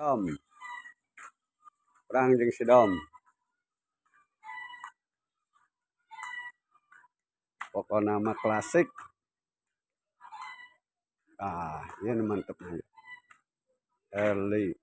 Dom. Perang jeung si Dom. pokok nama klasik. Ah, ini mantep nih. Early.